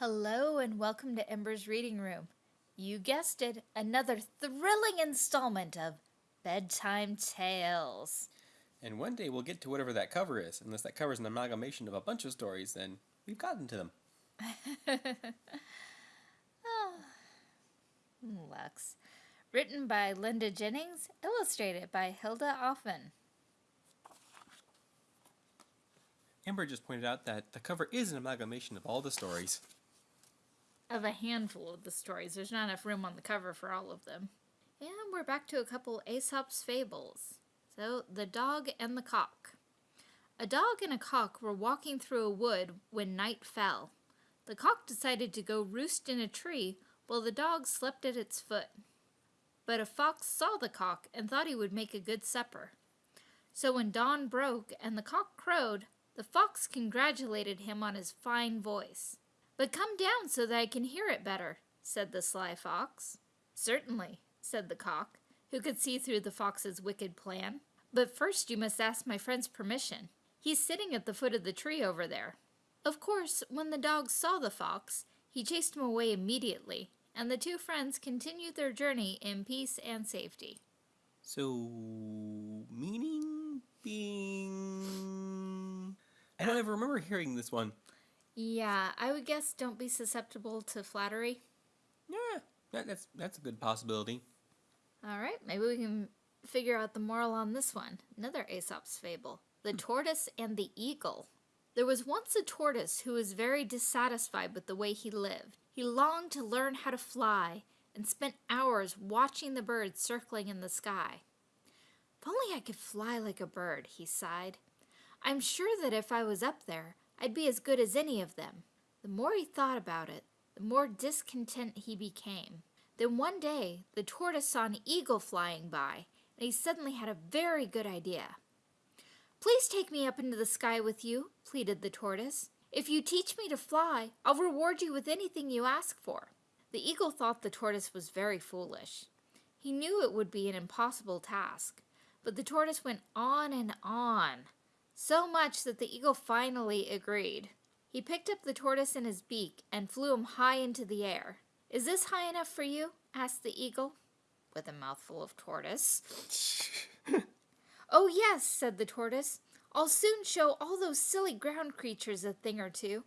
Hello and welcome to Ember's Reading Room. You guessed it, another thrilling installment of Bedtime Tales. And one day we'll get to whatever that cover is. Unless that cover is an amalgamation of a bunch of stories, then we've gotten to them. oh. Lux. Written by Linda Jennings, illustrated by Hilda Offen. Ember just pointed out that the cover is an amalgamation of all the stories of a handful of the stories. There's not enough room on the cover for all of them. And we're back to a couple Aesop's fables. So, the dog and the cock. A dog and a cock were walking through a wood when night fell. The cock decided to go roost in a tree while the dog slept at its foot. But a fox saw the cock and thought he would make a good supper. So when dawn broke and the cock crowed, the fox congratulated him on his fine voice. But come down so that I can hear it better, said the sly fox. Certainly, said the cock, who could see through the fox's wicked plan. But first you must ask my friend's permission. He's sitting at the foot of the tree over there. Of course, when the dog saw the fox, he chased him away immediately, and the two friends continued their journey in peace and safety. So, meaning being... I don't ever remember hearing this one. Yeah, I would guess don't be susceptible to flattery. Yeah, that, that's that's a good possibility. All right, maybe we can figure out the moral on this one. Another Aesop's fable: the hmm. tortoise and the eagle. There was once a tortoise who was very dissatisfied with the way he lived. He longed to learn how to fly and spent hours watching the birds circling in the sky. If only I could fly like a bird, he sighed. I'm sure that if I was up there, I'd be as good as any of them. The more he thought about it, the more discontent he became. Then one day, the tortoise saw an eagle flying by, and he suddenly had a very good idea. Please take me up into the sky with you, pleaded the tortoise. If you teach me to fly, I'll reward you with anything you ask for. The eagle thought the tortoise was very foolish. He knew it would be an impossible task, but the tortoise went on and on so much that the eagle finally agreed. He picked up the tortoise in his beak and flew him high into the air. Is this high enough for you? asked the eagle, with a mouthful of tortoise. oh, yes, said the tortoise. I'll soon show all those silly ground creatures a thing or two.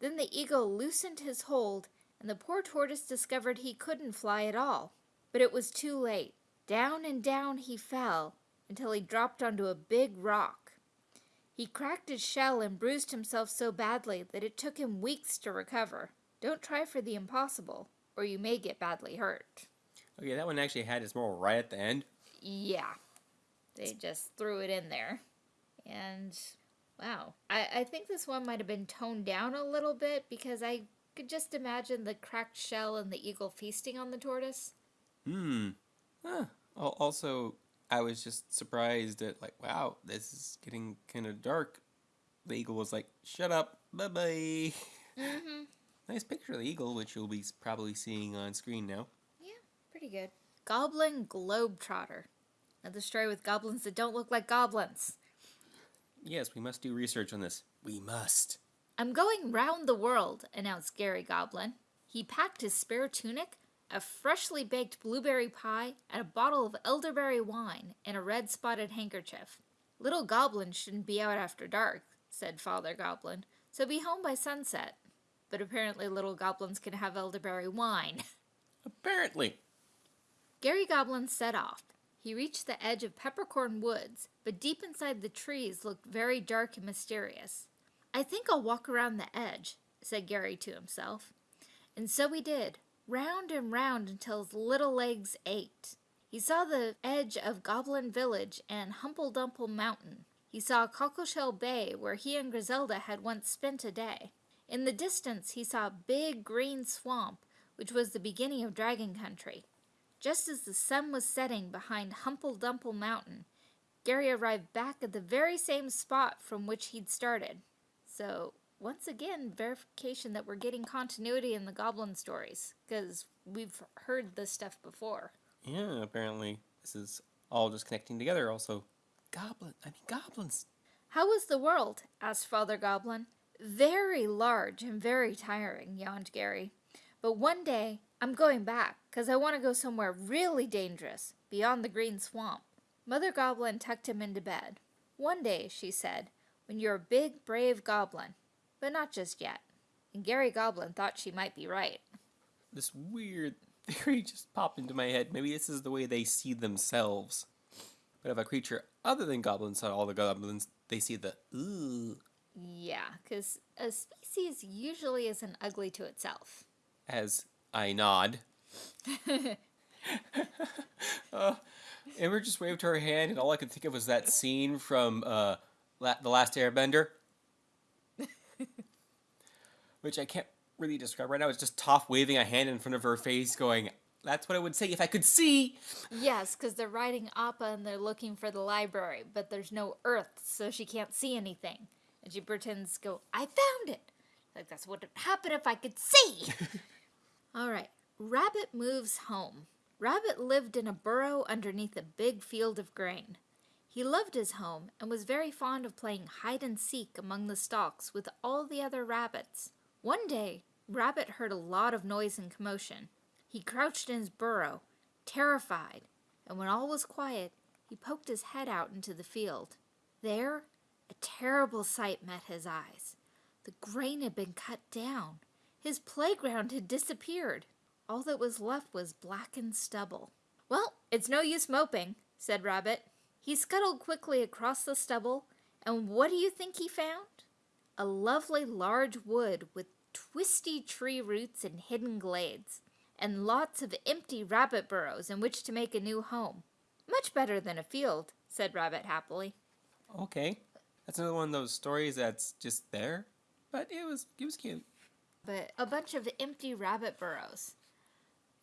Then the eagle loosened his hold, and the poor tortoise discovered he couldn't fly at all. But it was too late. Down and down he fell until he dropped onto a big rock. He cracked his shell and bruised himself so badly that it took him weeks to recover. Don't try for the impossible, or you may get badly hurt. Okay, that one actually had its moral right at the end. Yeah. They just threw it in there. And wow. I, I think this one might have been toned down a little bit because I could just imagine the cracked shell and the eagle feasting on the tortoise. Hmm. Huh. Also, I was just surprised at like, wow, this is getting kind of dark. The eagle was like, shut up, bye bye. Mm-hmm. nice picture of the eagle, which you'll be probably seeing on screen now. Yeah, pretty good. Goblin Globetrotter. Another story with goblins that don't look like goblins. Yes, we must do research on this. We must. I'm going round the world, announced Gary Goblin. He packed his spare tunic, a freshly baked blueberry pie, and a bottle of elderberry wine in a red spotted handkerchief. Little goblins shouldn't be out after dark, said Father Goblin, so be home by sunset. But apparently little goblins can have elderberry wine. Apparently. Gary Goblin set off. He reached the edge of Peppercorn Woods, but deep inside the trees looked very dark and mysterious. I think I'll walk around the edge, said Gary to himself. And so he did, round and round until his little legs ached. He saw the edge of Goblin Village and Humpledumple Mountain. He saw Cockleshell Bay, where he and Griselda had once spent a day. In the distance, he saw a big green swamp, which was the beginning of Dragon Country. Just as the sun was setting behind Humpledumple Mountain, Gary arrived back at the very same spot from which he'd started. So, once again, verification that we're getting continuity in the goblin stories, because we've heard this stuff before. Yeah, apparently. This is all just connecting together also. Goblin, I mean goblins. How was the world? asked Father Goblin. Very large and very tiring, yawned Gary. But one day I'm going back, because I want to go somewhere really dangerous, beyond the green swamp. Mother Goblin tucked him into bed. One day, she said, when you're a big, brave goblin. But not just yet. And Gary Goblin thought she might be right. This weird theory just popped into my head. Maybe this is the way they see themselves. But if a creature other than goblins saw all the goblins, they see the ooh Yeah, because a species usually isn't ugly to itself. as I nod. uh, Ember just waved her hand, and all I could think of was that scene from uh, La- The Last Airbender. Which I can't really describe right now. It's just Toph waving a hand in front of her face, going, That's what I would say if I could see! Yes, because they're riding Appa and they're looking for the library, but there's no earth, so she can't see anything. And she pretends to go, I found it! Like that's what would happen if I could see! All right, Rabbit moves home. Rabbit lived in a burrow underneath a big field of grain. He loved his home and was very fond of playing hide and seek among the stalks with all the other rabbits. One day, Rabbit heard a lot of noise and commotion. He crouched in his burrow, terrified, and when all was quiet, he poked his head out into the field. There, a terrible sight met his eyes. The grain had been cut down. His playground had disappeared. All that was left was blackened stubble. Well, it's no use moping, said Rabbit. He scuttled quickly across the stubble, and what do you think he found? A lovely large wood with twisty tree roots and hidden glades, and lots of empty rabbit burrows in which to make a new home. Much better than a field, said Rabbit happily. Okay. That's another one of those stories that's just there. But it was it was cute. But a bunch of empty rabbit burrows.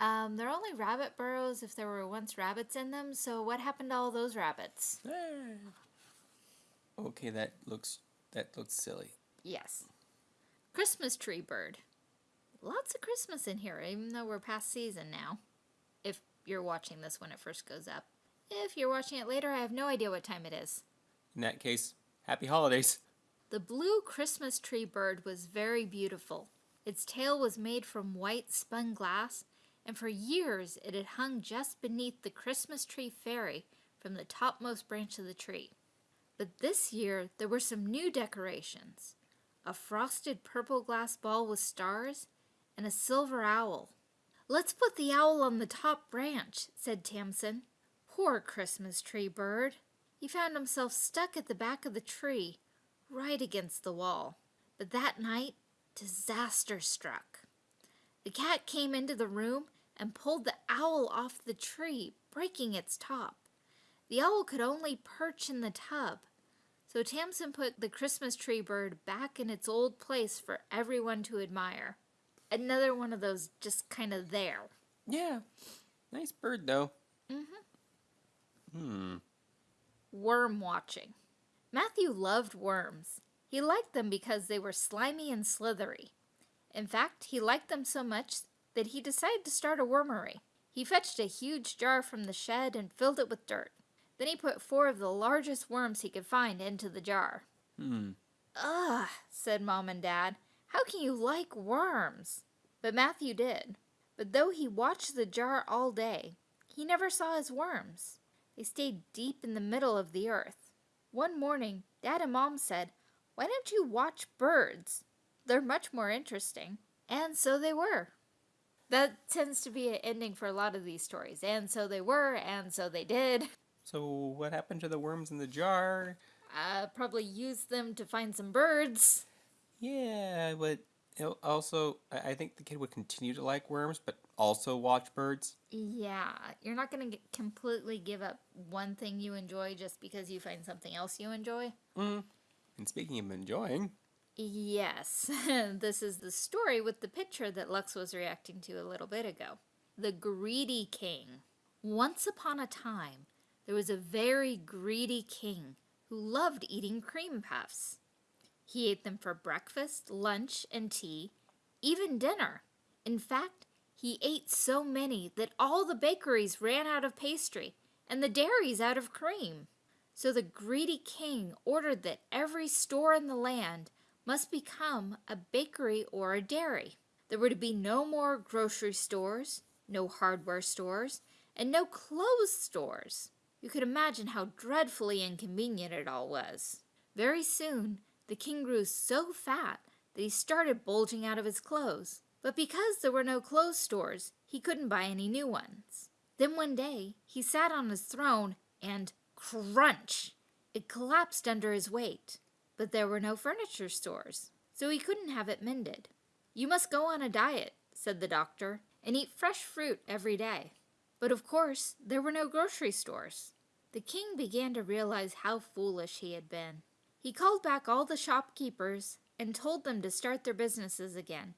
Um, they're only rabbit burrows if there were once rabbits in them, so what happened to all those rabbits? Okay, that looks that looks silly. Yes. Christmas tree bird. Lots of Christmas in here, even though we're past season now. If you're watching this when it first goes up. If you're watching it later, I have no idea what time it is. In that case, happy holidays. The blue Christmas tree bird was very beautiful. Its tail was made from white spun glass, and for years it had hung just beneath the Christmas tree fairy from the topmost branch of the tree. But this year there were some new decorations a frosted purple glass ball with stars, and a silver owl. Let's put the owl on the top branch, said Tamsin. Poor Christmas tree bird. He found himself stuck at the back of the tree, right against the wall. But that night, disaster struck. The cat came into the room and pulled the owl off the tree, breaking its top. The owl could only perch in the tub. So Tamsin put the Christmas tree bird back in its old place for everyone to admire. Another one of those just kind of there. Yeah. Nice bird though. Mm-hmm. Hmm. Worm watching. Matthew loved worms. He liked them because they were slimy and slithery. In fact, he liked them so much that he decided to start a wormery. He fetched a huge jar from the shed and filled it with dirt. Then he put four of the largest worms he could find into the jar. Hmm. Ugh, said Mom and Dad. How can you like worms? But Matthew did. But though he watched the jar all day, he never saw his worms. They stayed deep in the middle of the earth. One morning, Dad and Mom said, Why don't you watch birds? They're much more interesting. And so they were. That tends to be an ending for a lot of these stories. And so they were, and so they did. So what happened to the worms in the jar? Uh, probably used them to find some birds. Yeah, but also I I think the kid would continue to like worms, but also watch birds. Yeah, you're not going to completely give up one thing you enjoy just because you find something else you enjoy. Mm. And speaking of enjoying, Yes, this is the story with the picture that Lux was reacting to a little bit ago. The Greedy King. Once upon a time, there was a very greedy king who loved eating cream puffs. He ate them for breakfast, lunch, and tea, even dinner. In fact, he ate so many that all the bakeries ran out of pastry and the dairies out of cream. So the greedy king ordered that every store in the land must become a bakery or a dairy. There were to be no more grocery stores, no hardware stores, and no clothes stores. You could imagine how dreadfully inconvenient it all was. Very soon, the king grew so fat that he started bulging out of his clothes. But because there were no clothes stores, he couldn't buy any new ones. Then one day, he sat on his throne and crunch! It collapsed under his weight. But there were no furniture stores, so he couldn't have it mended. You must go on a diet, said the doctor, and eat fresh fruit every day. But of course, there were no grocery stores. The king began to realize how foolish he had been. He called back all the shopkeepers and told them to start their businesses again.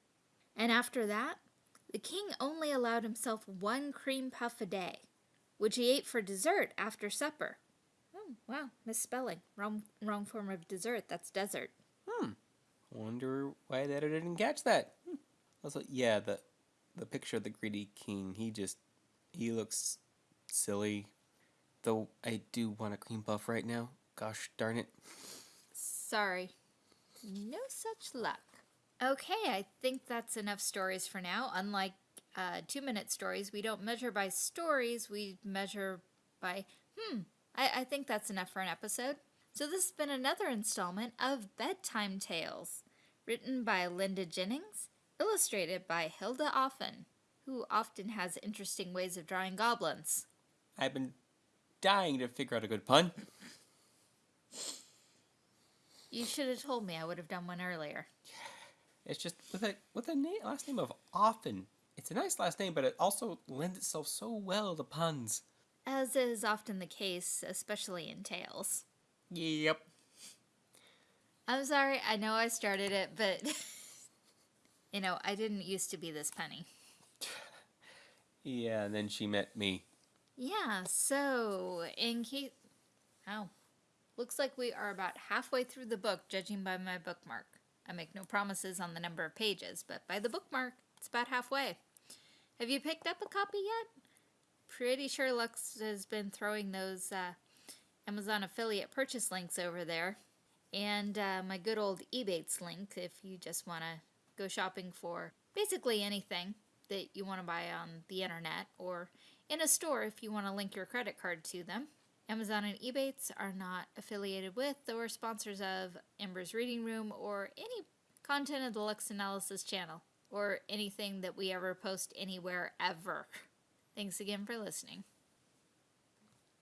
And after that, the king only allowed himself one cream puff a day, which he ate for dessert after supper. Wow, misspelling. Wrong, wrong form of dessert. That's desert. Hmm. Wonder why the editor didn't catch that. Hmm. Also, yeah, the the picture of the greedy king. He just he looks silly. Though I do want a cream puff right now. Gosh darn it. Sorry. No such luck. Okay, I think that's enough stories for now. Unlike uh, two minute stories, we don't measure by stories, we measure by, hmm, I, I think that's enough for an episode. So, this has been another installment of Bedtime Tales, written by Linda Jennings, illustrated by Hilda Offen, who often has interesting ways of drawing goblins. I've been dying to figure out a good pun. You should have told me. I would have done one earlier. It's just with a with a name, last name of Offen. It's a nice last name, but it also lends itself so well to puns. As is often the case, especially in tales. Yep. I'm sorry, I know I started it, but you know, I didn't used to be this penny. Yeah, and then she met me. Yeah, so in case. Oh. Looks like we are about halfway through the book, judging by my bookmark. I make no promises on the number of pages, but by the bookmark, it's about halfway. Have you picked up a copy yet? Pretty sure Lux has been throwing those uh, Amazon affiliate purchase links over there. And uh, my good old Ebates link if you just want to go shopping for basically anything that you want to buy on the internet or in a store if you want to link your credit card to them. Amazon and Ebates are not affiliated with or sponsors of Ember's Reading Room or any content of the Lux Analysis channel or anything that we ever post anywhere ever. Thanks again for listening.